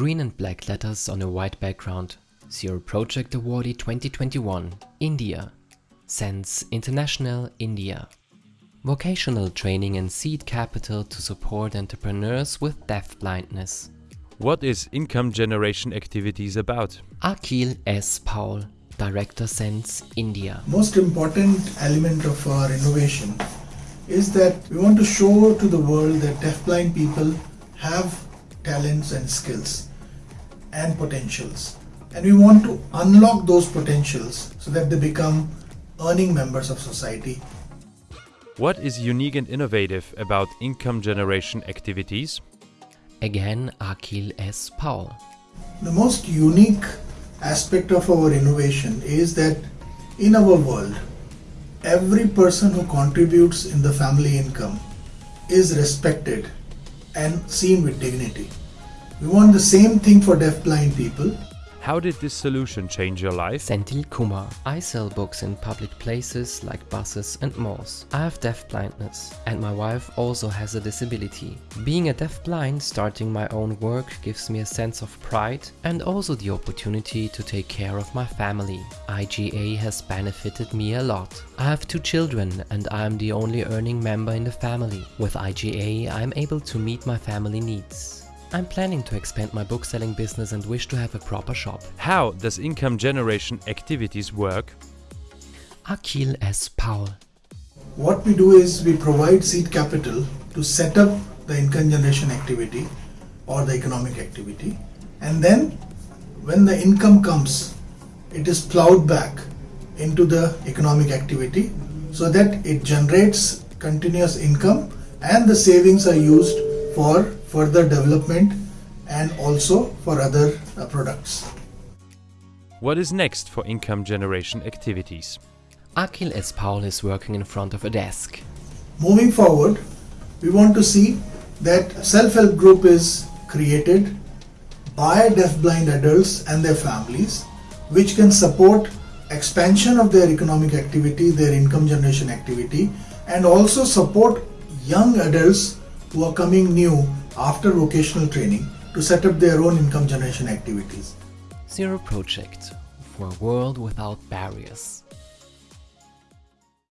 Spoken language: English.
Green and black letters on a white background. Zero Project Awardee 2021, India. Sense International, India. Vocational training and seed capital to support entrepreneurs with deaf blindness. What is income generation activities about? Akhil S. Paul, Director Sense, India. Most important element of our innovation is that we want to show to the world that deafblind people have talents and skills and potentials. And we want to unlock those potentials so that they become earning members of society. What is unique and innovative about income generation activities? Again, Akhil S. Paul. The most unique aspect of our innovation is that in our world, every person who contributes in the family income is respected and seen with dignity. We want the same thing for deaf-blind people. How did this solution change your life? Senthil Kumar. I sell books in public places like buses and malls. I have deaf blindness and my wife also has a disability. Being a deaf blind, starting my own work gives me a sense of pride and also the opportunity to take care of my family. IGA has benefited me a lot. I have two children and I am the only earning member in the family. With IGA I am able to meet my family needs. I'm planning to expand my book selling business and wish to have a proper shop. How does income generation activities work? Akhil S. Paul. What we do is we provide seed capital to set up the income generation activity or the economic activity and then when the income comes it is plowed back into the economic activity so that it generates continuous income and the savings are used for further development and also for other uh, products. What is next for income generation activities? Akhil S. Paul is working in front of a desk. Moving forward, we want to see that self-help group is created by deaf-blind adults and their families which can support expansion of their economic activity, their income generation activity and also support young adults who are coming new after vocational training to set up their own income generation activities. Zero Project for a world without barriers.